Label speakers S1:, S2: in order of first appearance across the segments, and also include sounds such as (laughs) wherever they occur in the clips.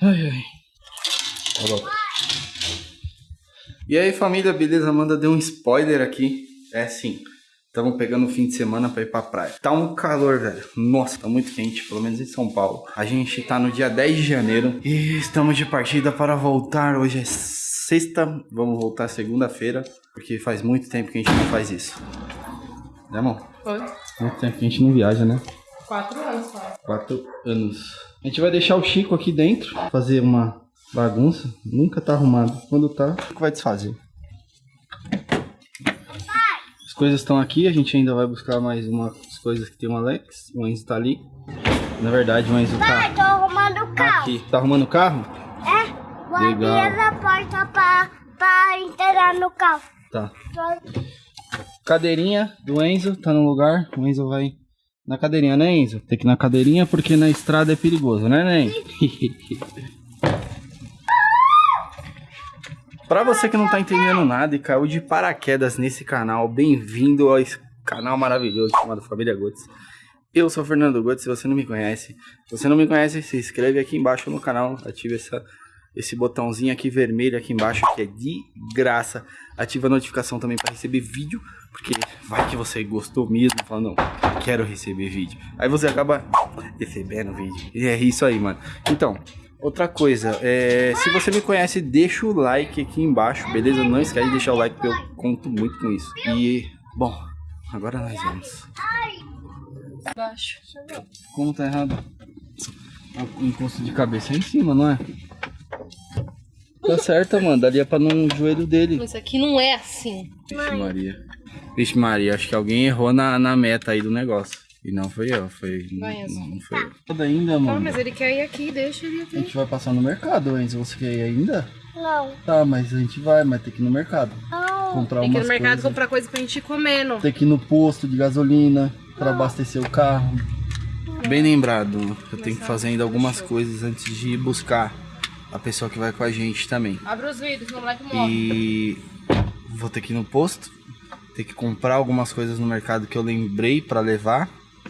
S1: Ai, ai. Tá bom. E aí, família, beleza? Amanda deu um spoiler aqui. É sim. Estamos pegando o fim de semana para ir pra praia. Tá um calor, velho. Nossa, tá muito quente, pelo menos em São Paulo. A gente tá no dia 10 de janeiro e estamos de partida para voltar. Hoje é sexta, vamos voltar segunda-feira, porque faz muito tempo que a gente não faz isso. Né, amor?
S2: Foi.
S1: Muito tempo que a gente não viaja, né?
S2: Quatro anos quase.
S1: Quatro anos. A gente vai deixar o Chico aqui dentro, fazer uma bagunça. Nunca tá arrumado. Quando tá, o Chico vai desfazer. As coisas estão aqui, a gente ainda vai buscar mais umas coisas que tem o Alex. O Enzo tá ali. Na verdade, o Enzo
S3: Pai,
S1: tá
S3: tô arrumando o carro.
S1: aqui. Tá arrumando o carro?
S3: É, vou
S1: Legal.
S3: abrir essa porta pra, pra entrar no carro.
S1: Tá. Cadeirinha do Enzo tá no lugar. O Enzo vai na cadeirinha, né, Enzo? Tem que ir na cadeirinha porque na estrada é perigoso, né, Nen? (laughs) Pra você que não tá entendendo nada e caiu de paraquedas nesse canal, bem-vindo a esse canal maravilhoso chamado Família Gotes. Eu sou o Fernando Gotes, se você não me conhece. Se você não me conhece, se inscreve aqui embaixo no canal, ative essa, esse botãozinho aqui vermelho aqui embaixo, que é de graça. Ativa a notificação também para receber vídeo, porque vai que você gostou mesmo, fala, não, quero receber vídeo. Aí você acaba recebendo vídeo. E é isso aí, mano. Então, outra coisa, é, se você me conhece, deixa o like aqui embaixo, beleza? Não esquece de deixar o like, porque eu conto muito com isso. E, bom, agora nós vamos.
S2: Baixo.
S1: Como tá errado? O encosto de cabeça é em cima, não é? Tá certo, mano. Daria pra no joelho dele.
S2: Mas aqui não é assim.
S1: Vixe Maria. Vixe Maria, acho que alguém errou na, na meta aí do negócio. E não foi eu, foi.
S2: Vai,
S1: não, não foi eu. Toda ainda,
S2: Ah,
S1: mano.
S2: mas ele quer ir aqui, deixa ele
S1: A
S2: aqui.
S1: gente vai passar no mercado, Enzo. Você quer ir ainda?
S3: Não,
S1: Tá, mas a gente vai, mas tem que ir no mercado.
S3: não.
S1: Comprar
S2: Tem que ir
S1: umas
S2: no mercado
S1: coisas.
S2: comprar coisa pra gente ir comendo.
S1: Tem que ir no posto de gasolina pra abastecer o carro. Bem lembrado, eu tenho que fazer ainda algumas coisas antes de ir buscar a pessoa que vai com a gente também.
S2: Abre os vidros, o moleque morre.
S1: E vou ter que ir no posto, ter que comprar algumas coisas no mercado que eu lembrei pra levar.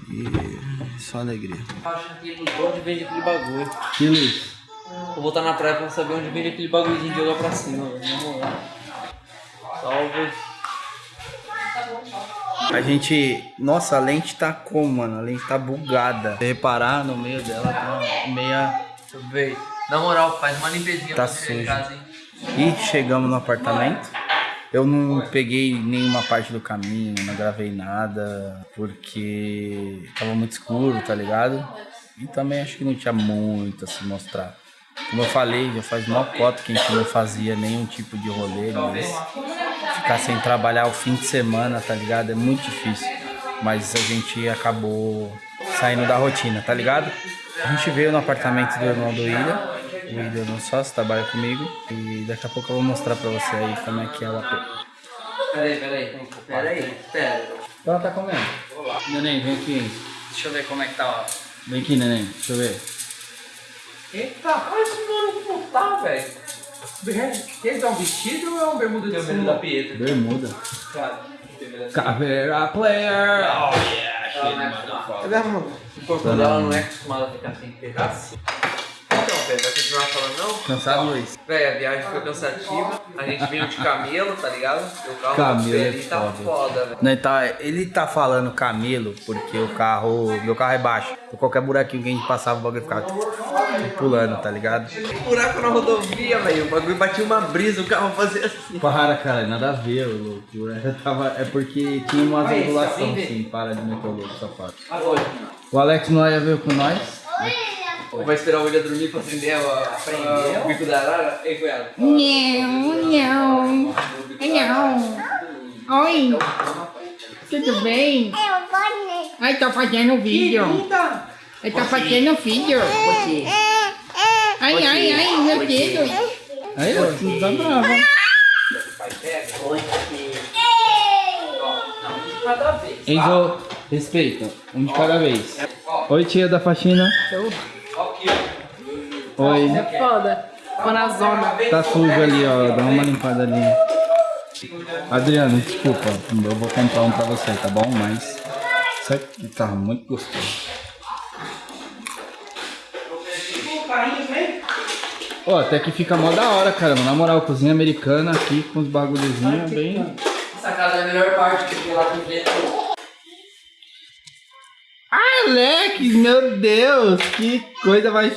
S1: E só alegria.
S4: Acho que onde vende aquele bagulho.
S1: Que Luiz?
S4: Vou voltar na praia pra saber onde vende aquele bagulhozinho de olhar pra cima, velho. Na moral. Salve.
S1: A gente. Nossa, a lente tá como, mano? A lente tá bugada. Se reparar, no meio dela tá meia.
S4: Deixa eu ver. Na moral, faz uma limpezinha
S1: Tá sujo.
S4: casa, hein?
S1: E chegamos no apartamento. Eu não peguei nenhuma parte do caminho, não gravei nada, porque tava muito escuro, tá ligado? E também acho que não tinha muito a se mostrar. Como eu falei, já faz mó cota que a gente não fazia nenhum tipo de rolê, mas ficar sem trabalhar o fim de semana, tá ligado? É muito difícil. Mas a gente acabou saindo da rotina, tá ligado? A gente veio no apartamento do irmão do Ilha. O Ilha não sócio, trabalha comigo. E daqui a pouco eu vou mostrar pra você aí como é que é o AP.
S4: Peraí, peraí. Peraí, pera.
S1: Ela tá comendo. Neném, vem aqui.
S4: Deixa eu ver como é que tá, ó.
S1: Vem aqui, neném. Deixa eu ver.
S4: Eita, olha esse mano como tá, velho. Ele tá um vestido ou é um bermuda de cima? da Pietra.
S1: Bermuda.
S4: Claro.
S1: Caveira player.
S4: O corpo dela não é acostumado a ficar sem pedaço. Então, velho, vai continuar falando não?
S1: Cansado, Luiz?
S4: Véi, a viagem foi cansativa. A gente veio de camelo, tá ligado? O carro
S1: Camelo é
S4: tá
S1: foda.
S4: velho.
S1: Não, ele, tá, ele tá falando camelo porque o carro. Meu carro é baixo. Por qualquer buraquinho que a gente passava, o bagulho ficava pulando, tá ligado?
S4: Buraco na rodovia, velho. O bagulho batia uma brisa, o carro fazia assim.
S1: Para, cara, nada a ver, louco. É, tava, é porque tinha umas
S4: tá bem
S1: assim, para de meter o louco, safado.
S4: Agora.
S1: O Alex não ia ver com nós.
S4: Vai esperar o William dormir pra acender a, a, o bico da arara? Ei, cunhado.
S2: Não, não. Não. Oi. Tudo bem?
S3: Eu vou
S2: Ai, tô fazendo vídeo. Eu tô fazendo vídeo. Ai, ai, ai, meu dedo.
S1: Aí, ó, não tá brava.
S4: Cada vez.
S1: Enzo, respeita. Um de cada vez. Oi, tia da faxina. Oi.
S2: Foda. Tô na zona.
S1: Tá sujo ali, ó. Dá uma limpada ali. Adriano, desculpa. Eu vou comprar um pra você, tá bom? Mas isso aqui tá muito gostoso. Ó, até que fica mó da hora, caramba. Na moral, cozinha americana aqui com os bagulhozinhos bem.
S4: Essa casa é a melhor parte, porque lá tem dentro.
S1: Alex, meu Deus, que coisa mais.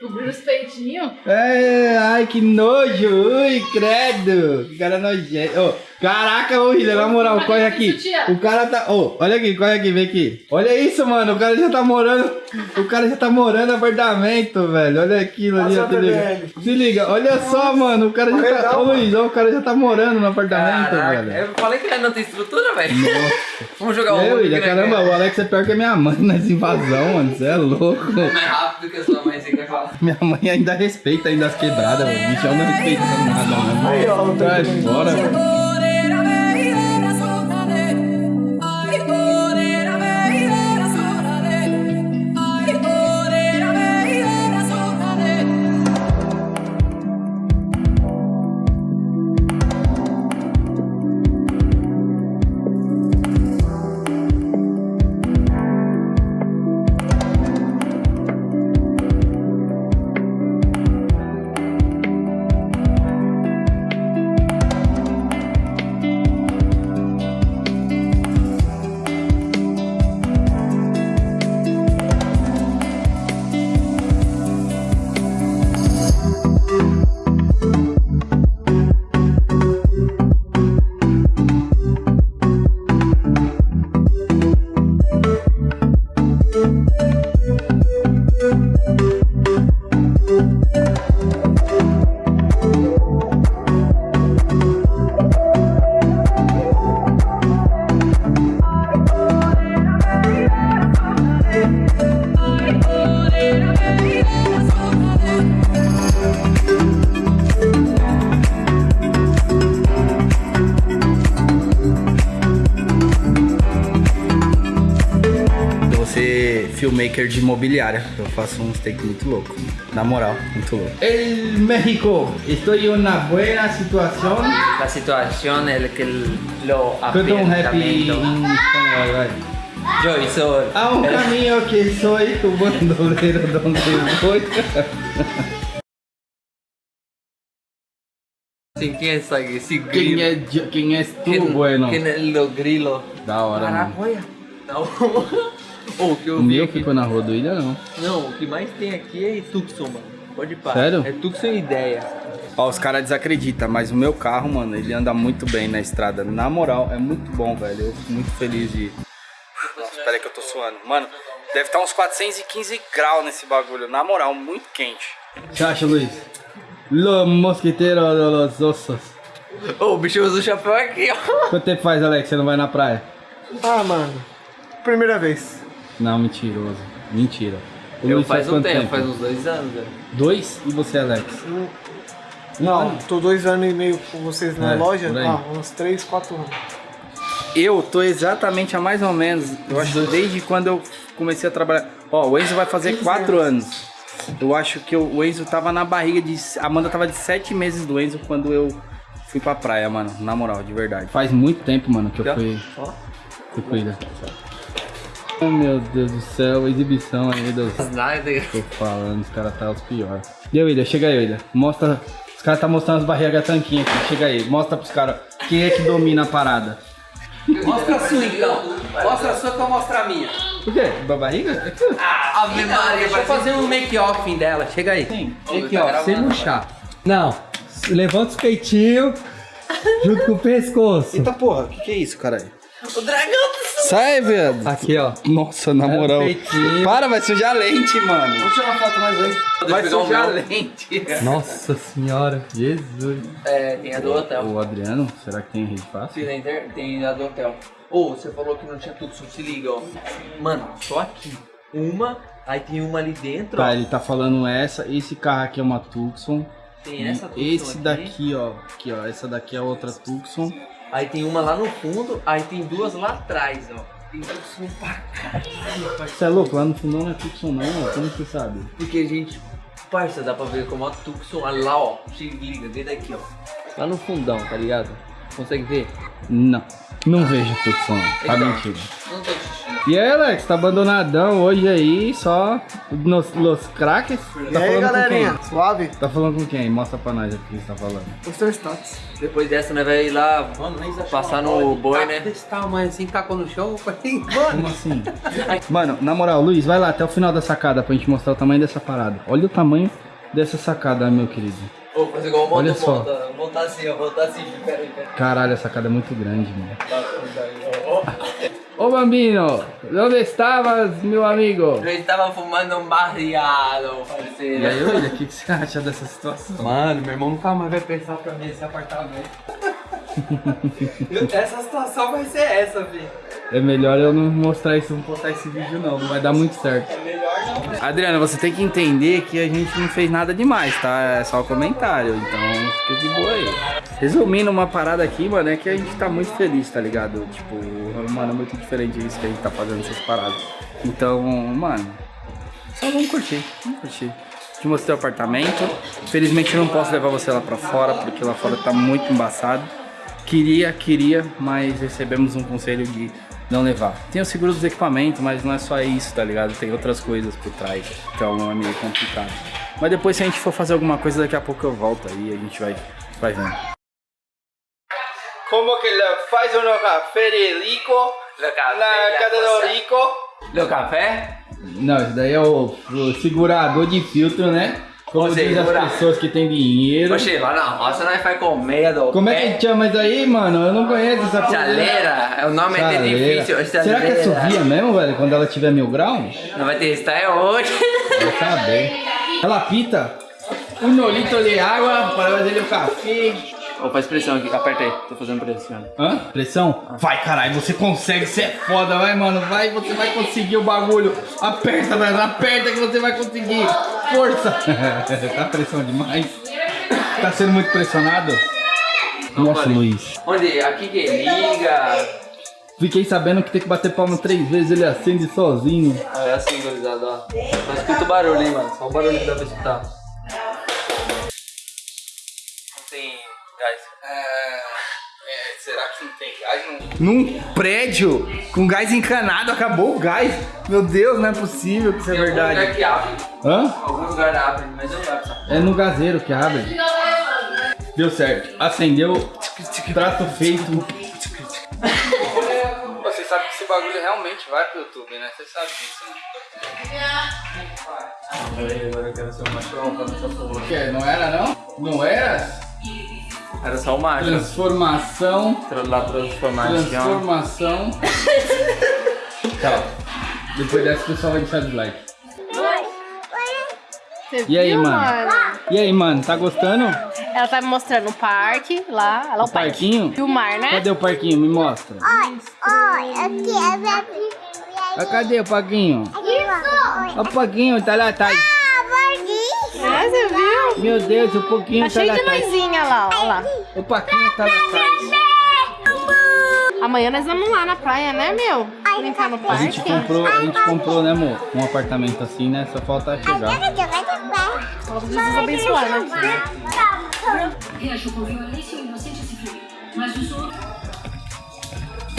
S2: Cobriu os peitinhos.
S1: É, ai, que nojo, ui, credo. Que cara nojento. Ô, caraca, ô, William, na moral, corre aqui. O cara tá. Ô, olha aqui, corre aqui, vem aqui. Olha isso, mano, o cara já tá morando. O cara já tá morando no apartamento, velho. Olha aquilo ali, ó, se liga. Se liga, olha só, mano, o cara já tá. Ô, Luiz, ó, o cara já tá morando no apartamento,
S4: Caraca,
S1: velho.
S4: eu falei que ele não tem estrutura, velho. (laughs) Vamos jogar
S1: É,
S4: um
S1: William, caramba, o Alex é pior que a minha mãe (laughs) nessa invasão, mano. Você é louco.
S4: Mais rápido que a sua mãe, você quer falar.
S1: Minha mãe ainda respeita ainda as quebradas, mano. O bichão não respeita nada, mano. Aí, ó, Traz fora, mano. Ser filmmaker de imobiliária. Eu faço uns take muito louco. Na moral, muito louco. El México, estou em uma boa situação.
S4: La situación es que lo
S1: Canta um rap em
S4: apartamento.
S1: espanhol, vai.
S4: Yo soy.
S1: Há um (laughs) caminho que sou tu bandoleiro donde foi.
S4: Sim, quem é esse, esse grilo?
S1: Quem é, jo- quem és tu,
S4: Quem-
S1: bueno?
S4: Quem é o grilo?
S1: Da hora,
S4: Caraca,
S1: mano.
S4: Que eu
S1: O
S4: vi
S1: meu
S4: aqui-
S1: ficou na rua do Ilha, não.
S4: Não, o que mais tem aqui é Tucson, mano. Pode parar.
S1: Sério?
S4: É Tucson ideia.
S1: Ó, os caras desacreditam, mas o meu carro, mano, ele anda muito bem na estrada. Na moral, é muito bom, velho. Eu fico muito feliz de. Nossa, espera aí que eu tô suando. Mano, deve estar uns 415 graus nesse bagulho. Na moral, muito quente. que acha, Luiz? Lo mosquiteiro de los ossos.
S4: Ô, o bicho usa o chapéu aqui, ó.
S1: Quanto tempo faz, Alex? Você não vai na praia?
S5: Ah, mano. Primeira vez.
S1: Não, mentiroso. Mentira. O
S4: Eu
S1: Luiz
S4: faz um
S1: quanto
S4: tempo, faz uns dois anos, velho.
S1: Dois? E você, Alex?
S5: Não, tô dois anos e meio com vocês na
S1: É,
S5: loja. Ah, uns três, quatro anos.
S1: Eu tô exatamente há mais ou menos, eu acho desde quando eu comecei a trabalhar. Ó, o Enzo vai fazer quatro anos. Eu acho que eu- o Enzo tava na barriga de. A Amanda tava de sete meses do Enzo quando eu fui pra praia, mano. Na moral, de verdade. Faz muito tempo, mano, que eu fui.
S4: Ó.
S1: Fui cuidar. Oh meu Deus do céu, exibição aí dos.
S4: Nada.
S1: Tô falando, os caras tá os piores. E aí, William, chega aí, William. Mostra. Os caras tá mostrando as barrigas tanquinhas aqui. Chega aí, mostra pros caras quem é que domina a parada.
S4: Mostra a sua então. Mostra a sua que eu mostro a minha.
S1: O quê? Da barriga?
S4: Ave Maria, deixa eu fazer um make-off dela. Chega aí.
S1: Sim.
S6: Aqui, ó, sem murchar. Não, levanta os peitinhos junto com o pescoço.
S1: Eita porra, o que, que é isso, caralho?
S4: O dragão do
S1: Sai, velho.
S6: Aqui, ó.
S1: Nossa, na
S6: É
S1: moral. Para, vai sujar a lente, mano.
S5: Vamos tirar uma foto mais vezes.
S1: Vai sujar a lente.
S6: Nossa senhora, Jesus.
S4: É, tem a do hotel.
S1: O Adriano, será que tem rede fácil?
S4: Tem a do hotel. Ô, você falou que não tinha tudo, só se liga, ó. Mano, só aqui. Uma, aí tem uma ali dentro,
S1: Tá,
S4: ó.
S1: ele tá falando essa. Esse carro aqui é uma Tucson.
S4: Tem essa Tucson
S1: Esse
S4: aqui.
S1: daqui, ó. Aqui, ó. Essa daqui é outra Tucson.
S4: Aí tem uma lá no fundo, aí tem duas lá atrás, ó. Tem Tucson pra caralho, parça.
S1: Você é louco? Lá no fundo não é Tucson, não, ó. Como você sabe?
S4: Porque a gente, parça, dá pra ver como a Tucson, olha lá, ó. Se liga, vê daqui, ó. Lá no fundão, tá ligado? Consegue ver?
S1: Não. Não vejo Tucson. Tá
S4: Então.
S1: mentindo.
S4: Não tô.
S1: E aí, Alex, tá abandonadão hoje aí, só nos, nos craques?
S5: E
S1: Tá
S5: aí,
S1: falando
S5: galerinha?
S1: com quem?
S5: Suave?
S1: Tá falando com quem? Mostra pra nós aqui o que você tá falando.
S5: Os teus status.
S4: Depois dessa, nós vai ir lá passar no boi, né? Desse tamanho assim, tacou no chão. Eu falei, mano.
S1: Como assim? Mano, na moral, Luiz, vai lá até o final da sacada pra gente mostrar o tamanho dessa parada. Olha o tamanho dessa sacada, meu querido.
S4: Vou fazer igual o
S1: Olha só.
S4: monta. Vou voltar assim, ó. Voltar assim. Pera aí, pera aí.
S1: Caralho, a sacada é muito grande, mano. Ô Bambino, onde estavas, meu amigo?
S4: Eu estava fumando um barriado,
S1: E
S4: parceiro.
S1: aí, William, o que, que você acha dessa situação?
S4: Mano, meu irmão nunca mais vai pensar pra mim esse apartamento. essa situação vai ser essa, filho.
S1: É melhor eu não mostrar isso, não postar esse vídeo não, não vai dar muito certo. Adriana, você tem que entender que a gente não fez nada demais, tá? É só comentário, então fica de boa aí. Resumindo uma parada aqui, mano, é que a gente tá muito feliz, tá ligado? Tipo, mano, é muito diferente isso que a gente tá fazendo essas paradas. Então, mano, só vamos curtir, vamos curtir. Te mostrei o apartamento. Infelizmente eu não posso levar você lá pra fora, porque lá fora tá muito embaçado. Queria, queria, mas recebemos um conselho de não levar. Tem o seguro dos equipamentos, mas não é só isso, tá ligado? Tem outras coisas por trás, então é meio complicado. Mas depois se a gente for fazer alguma coisa, daqui a pouco eu volto aí, a gente vai, vai vendo. Como que ele faz o café de rico
S4: Na casa do
S1: rico?
S4: Deu café?
S1: Não, isso daí é o, o segurador de filtro, né? Como
S4: Ou
S1: as pessoas que têm dinheiro.
S4: Oxe, lá na roça nós faz comer do
S1: Como é que chama isso aí, mano? Eu não conheço essa coisa.
S4: Chaleira, o nome é
S1: Chaleira.
S4: difícil.
S1: Será que é
S4: chaleira.
S1: subia mesmo, velho? Quando ela tiver mil graus?
S4: Não vai testar é hoje.
S1: Vai saber. Ela pita um litro de água para fazer o café.
S4: Ô, faz pressão aqui, aperta aí, tô fazendo pressão.
S1: Hã? Pressão? Vai, caralho, você consegue, você é foda, vai, mano, vai, você vai conseguir o bagulho. Aperta, velho, aperta que você vai conseguir. Força. (laughs) tá pressão demais. Tá sendo muito pressionado? Nossa, Luiz.
S4: Onde? Aqui que liga.
S1: Fiquei sabendo que tem que bater palma três vezes, ele acende sozinho.
S4: Ah, é assim, gurizada, ó. Só escuta o barulho, hein, mano. Só o barulho que dá pra escutar.
S1: Num prédio com gás encanado, acabou o gás. Meu Deus, não é possível que isso é
S4: Tem algum lugar
S1: verdade.
S4: que abre.
S1: Hã?
S4: Algum lugar abre, mas não sabe. sabe?
S1: É no gazeiro que abre. Deu certo. Acendeu. Trato feito. (laughs) Você sabe que esse bagulho realmente vai pro YouTube, né? Você sabe disso, né?
S4: Peraí, agora eu quero ser o machão pra não?
S1: Não era não? Não era?
S4: Era só o macho.
S1: Transformação.
S4: Tra- Lá transformação.
S1: Transformação. Tchau. (laughs) Depois dessa o pessoal vai deixar de like.
S7: Você
S1: E aí,
S7: viu,
S1: mano? E aí, mano, tá gostando?
S7: Ela tá me mostrando o parque lá. Ela é o,
S1: O parquinho?
S7: E o mar, né?
S1: Cadê o parquinho? Me mostra.
S3: Oi, aqui é minha
S1: Ah, cadê o parquinho?
S3: Isso!
S1: O parquinho tá lá atrás.
S7: É, você viu?
S1: Meu Deus, o pouquinho
S7: Tá
S1: tá,
S7: cheio de
S1: atrás.
S7: luzinha lá, ó lá.
S1: O parquinho tá lá atrás.
S7: Amanhã nós vamos lá na praia, né, meu? Brincar no
S1: A
S7: parque.
S1: gente comprou, a gente comprou, né, amor? Um apartamento assim, né? Só falta chegar.
S7: Vamos Jesus abençoar, né?
S8: Reagiu com violência e inocente se. Mas os outros.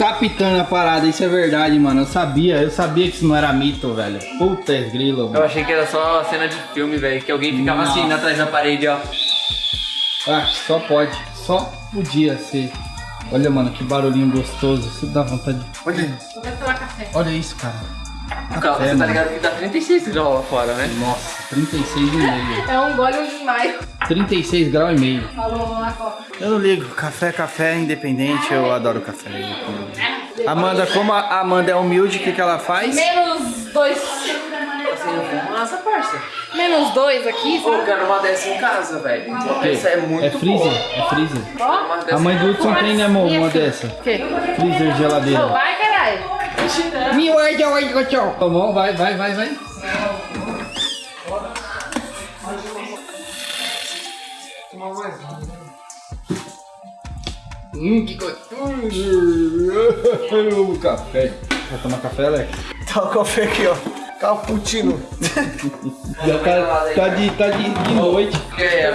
S1: Tá pitando a parada, isso é verdade, mano. Eu sabia, eu sabia que isso não era mito, velho. Puta grilo,
S4: Eu
S1: mano.
S4: achei que era só cena de filme, velho. Que alguém ficava assim
S1: Nossa.
S4: atrás da parede, ó.
S1: Ah, só pode. Só podia ser. Olha, mano, que barulhinho gostoso. Isso dá vontade de. Olha,
S7: Vou tomar café.
S1: olha isso, cara.
S4: Calma, você tá
S1: mano.
S4: ligado que dá 36 graus lá fora, né?
S1: Nossa, 36 e meio.
S7: É um gole e um desmaio.
S1: 36 graus e meio.
S7: Falou copa.
S1: Eu não ligo, café é café, independente, eu adoro café. Amanda, como a Amanda é humilde, o que, que ela faz?
S7: Menos dois.
S4: Nossa, parça.
S7: Menos dois aqui,
S4: Pô, eu
S7: sabe?
S4: quero uma dessa em casa, velho. Essa é muito
S1: É freezer,
S4: boa.
S1: é freezer.
S4: Dessa
S1: A mãe do Hudson tem, né, amor, uma dessa.
S7: O quê?
S1: Freezer, geladeira.
S7: Vai, caralho.
S1: Tá bom, vai, vai, vai, vai. Hum, que gostoso! (laughs) Eu amo café. Vai tomar café, Alex?
S5: Tá o café aqui, ó. Cappuccino. (laughs)
S1: Já tá, tá, de, tá de, de noite.
S4: Quer,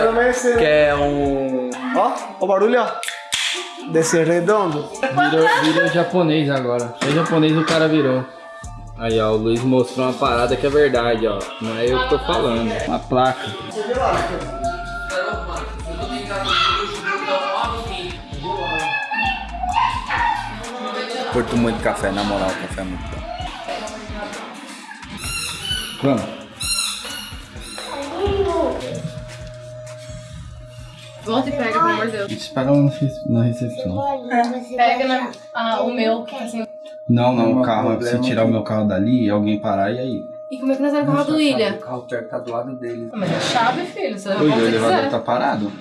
S4: quer um.
S5: Ó, o barulho, ó. Desse redondo.
S1: Virou, virou japonês agora. É japonês o cara virou. Aí, ó, o Luiz mostrou uma parada que é verdade, ó. Não é eu que tô falando. Uma placa. Curto muito café, na moral, o café é muito bom. Vamos.
S7: Volta e pega, pelo amor de Deus.
S1: Espera lá na recepção.
S7: Pega na- ah, o meu, que tá assim.
S1: Não, não, o carro, se tirar o meu carro dali, alguém parar e aí.
S7: E como é que nós vamos falar do William?
S4: O carro certo tá do lado dele.
S7: Ah, Mas é chave, filho. Você
S1: Oi,
S7: volta
S1: o elevador tá parado?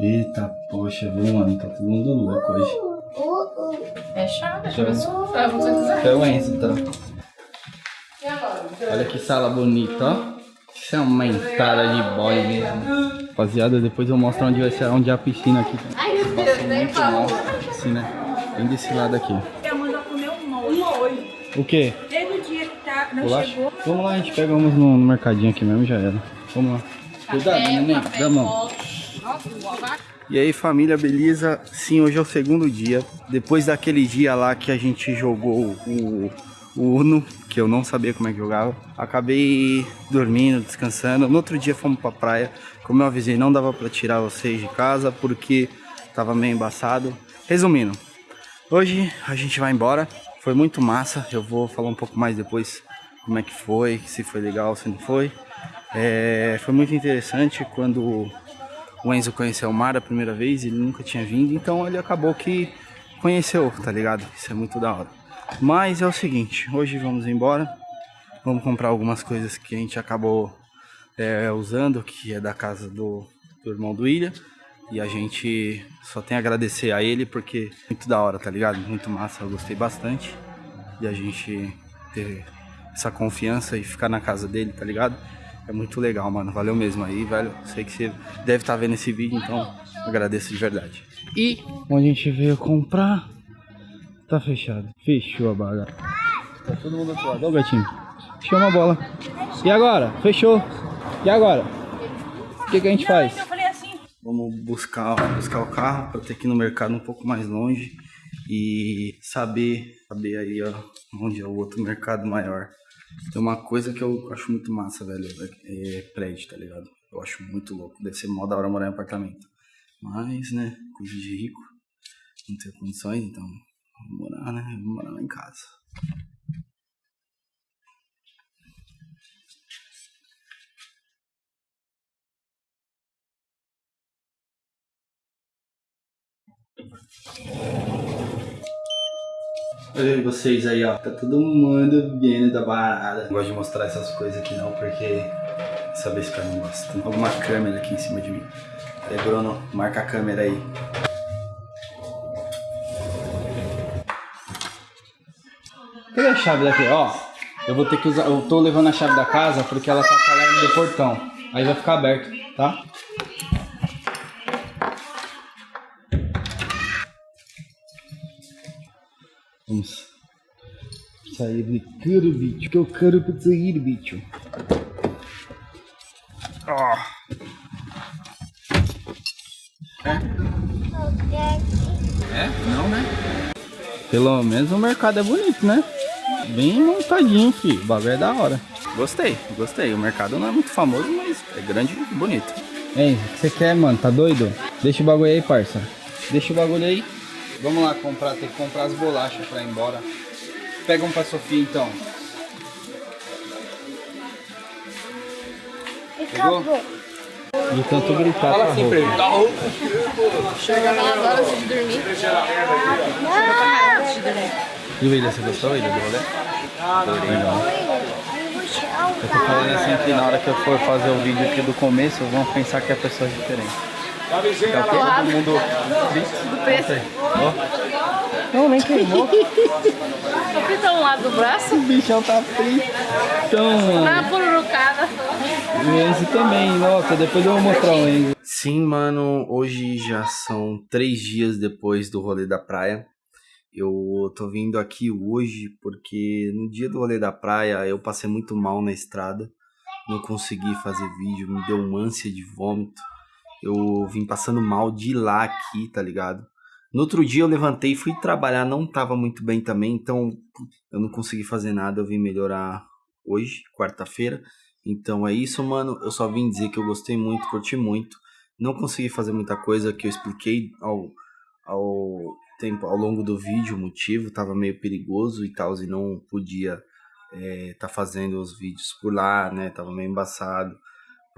S1: Eita, poxa, viu, mano? Tá todo mundo louco hoje.
S7: É chave, se quiser.
S1: É o Enzo, tá?
S7: E agora?
S1: Olha que sala bonita, ó. Isso é uma entrada de boy mesmo. Rapaziada, depois eu mostro onde vai ser, onde é a piscina aqui.
S7: Ai, meu Deus, nem
S1: Muito mal.
S7: fala.
S1: Piscina, bem desse lado aqui.
S9: Eu mando comer um molho.
S1: O quê?
S9: Desde o dia que tá, não
S1: Bolacha?
S9: chegou.
S1: Vamos lá, a gente pega uns no, no mercadinho aqui mesmo e já era. Vamos lá. Cuidado, neném, dá mão. E aí família, beleza? Sim, hoje é o segundo dia. Depois daquele dia lá que a gente jogou o, o Uno, que eu não sabia como é que jogava, acabei dormindo, descansando. No outro dia fomos pra praia. Como eu avisei, não dava pra tirar vocês de casa porque tava meio embaçado. Resumindo, hoje a gente vai embora. Foi muito massa. Eu vou falar um pouco mais depois como é que foi, se foi legal, se não foi. É, foi muito interessante quando o Enzo conheceu o mar a primeira vez, ele nunca tinha vindo, então ele acabou que conheceu, tá ligado? Isso é muito da hora. Mas é o seguinte, hoje vamos embora, vamos comprar algumas coisas que a gente acabou é, usando, que é da casa do, do irmão do William, e a gente só tem a agradecer a ele porque muito da hora, tá ligado? Muito massa, eu gostei bastante de a gente ter essa confiança e ficar na casa dele, tá ligado? É muito legal, mano. Valeu mesmo aí, velho. Sei que você deve estar vendo esse vídeo, então agradeço de verdade. E onde a gente veio comprar, tá fechado. Fechou a baga. Tá todo mundo lado. Ó o gatinho. Chama a bola. E agora? Fechou. E agora? O que, que a gente faz?
S9: Eu falei assim,
S1: Vamos buscar, buscar o carro para ter que ir no mercado um pouco mais longe e saber, saber aí ó, onde é o outro mercado maior. Tem uma coisa que eu acho muito massa, velho, é prédio, tá ligado? Eu acho muito louco. Deve ser mó da hora morar em apartamento. Mas, né, coisa de rico, não tenho condições, então vou morar, né? Vou morar lá em casa. Olha aí vocês aí, ó. Tá todo mundo vendo da parada. Não gosto de mostrar essas coisas aqui não, porque saber se o cara não gosta. Tem alguma câmera aqui em cima de mim. Aí, Bruno, marca a câmera aí. Cadê a chave daqui? Ó, eu vou ter que usar. Eu tô levando a chave da casa porque ela tá com alarme do portão. Aí vai ficar aberto, tá? Vamos sair de caro, bicho. Que eu quero pra sair, bicho. Ó. É? Não, né? Pelo menos o mercado é bonito, né? Bem montadinho, filho. O bagulho é da hora. Gostei, gostei. O mercado não é muito famoso, mas é grande e bonito. Ei, o que você quer, mano? Tá doido? Deixa o bagulho aí, parça. Deixa o bagulho aí. Vamos lá comprar, tem que comprar as bolachas pra ir embora. Pega um pra Sofia então. Pegou? De tanto gritar. Fala assim pra ele.
S7: Chega lá agora antes de dormir.
S1: E o William, você gostou, William, do rolê? Legal. Eu tô falando assim que na hora que eu for fazer o vídeo aqui do começo, vão pensar que é pessoas diferentes. Tá o? Todo mundo
S7: Do preço.
S1: Não, nem queimou.
S7: Só frita um lado do braço.
S1: O bichão tá fritão, mano.
S7: Tá pururucada.
S1: O Enzo também, nossa, depois eu vou mostrar o Enzo. Sim, mano, hoje já são três dias depois do rolê da praia. Eu tô vindo aqui hoje porque no dia do rolê da praia eu passei muito mal na estrada. Não consegui fazer vídeo, me deu uma ânsia de vômito. Eu vim passando mal de lá aqui, tá ligado? No outro dia eu levantei, fui trabalhar, não tava muito bem também, então eu não consegui fazer nada, eu vim melhorar hoje, quarta-feira. Então é isso, mano. Eu só vim dizer que eu gostei muito, curti muito. Não consegui fazer muita coisa que eu expliquei ao, ao tempo, ao longo do vídeo, o motivo, tava meio perigoso e tal, e não podia é, tá fazendo os vídeos por lá, né? Tava meio embaçado.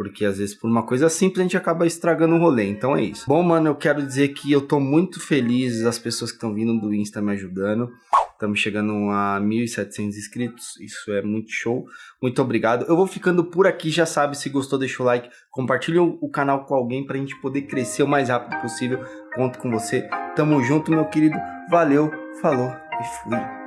S1: Porque às vezes por uma coisa simples a gente acaba estragando o rolê. Então é isso. Bom, mano, eu quero dizer que eu tô muito feliz as pessoas que estão vindo do Insta me ajudando. Estamos chegando a 1.700 inscritos. Isso é muito show. Muito obrigado. Eu vou ficando por aqui. Já sabe, se gostou, deixa o like. Compartilha o canal com alguém pra gente poder crescer o mais rápido possível. Conto com você. Tamo junto, meu querido. Valeu, falou e fui.